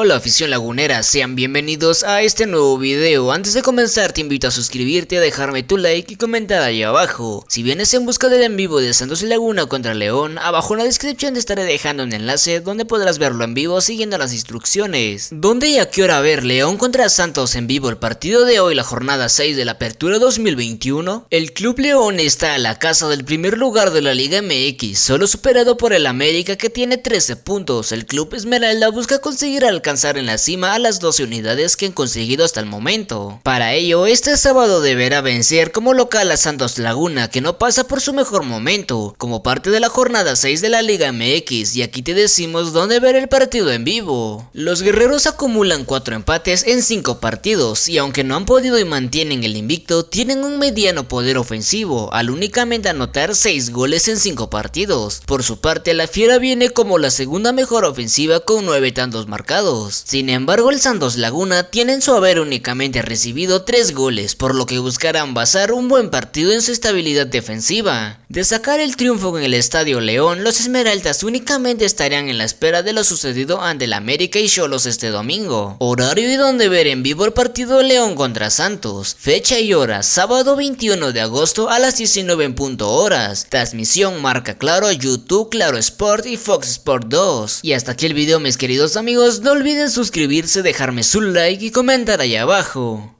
Hola afición lagunera, sean bienvenidos a este nuevo video. Antes de comenzar te invito a suscribirte, a dejarme tu like y comentar ahí abajo. Si vienes en busca del en vivo de Santos y Laguna contra León, abajo en la descripción te estaré dejando un enlace donde podrás verlo en vivo siguiendo las instrucciones. ¿Dónde y a qué hora ver León contra Santos en vivo el partido de hoy, la jornada 6 de la apertura 2021? El Club León está a la casa del primer lugar de la Liga MX, solo superado por el América que tiene 13 puntos. El Club Esmeralda busca conseguir alcanzar alcanzar en la cima a las 12 unidades que han conseguido hasta el momento. Para ello, este sábado deberá vencer como local a Santos Laguna, que no pasa por su mejor momento, como parte de la jornada 6 de la Liga MX, y aquí te decimos dónde ver el partido en vivo. Los guerreros acumulan 4 empates en 5 partidos, y aunque no han podido y mantienen el invicto, tienen un mediano poder ofensivo, al únicamente anotar 6 goles en 5 partidos. Por su parte, la Fiera viene como la segunda mejor ofensiva con 9 tantos marcados, sin embargo el Santos Laguna tiene en su haber únicamente recibido 3 goles, por lo que buscarán basar un buen partido en su estabilidad defensiva. De sacar el triunfo en el Estadio León, los Esmeraldas únicamente estarían en la espera de lo sucedido ante el América y Cholos este domingo. Horario y donde ver en vivo el partido León contra Santos. Fecha y hora, sábado 21 de agosto a las 19 en punto horas. Transmisión marca claro YouTube, Claro Sport y Fox Sport 2. Y hasta aquí el video mis queridos amigos, olviden suscribirse, dejarme su like y comentar ahí abajo.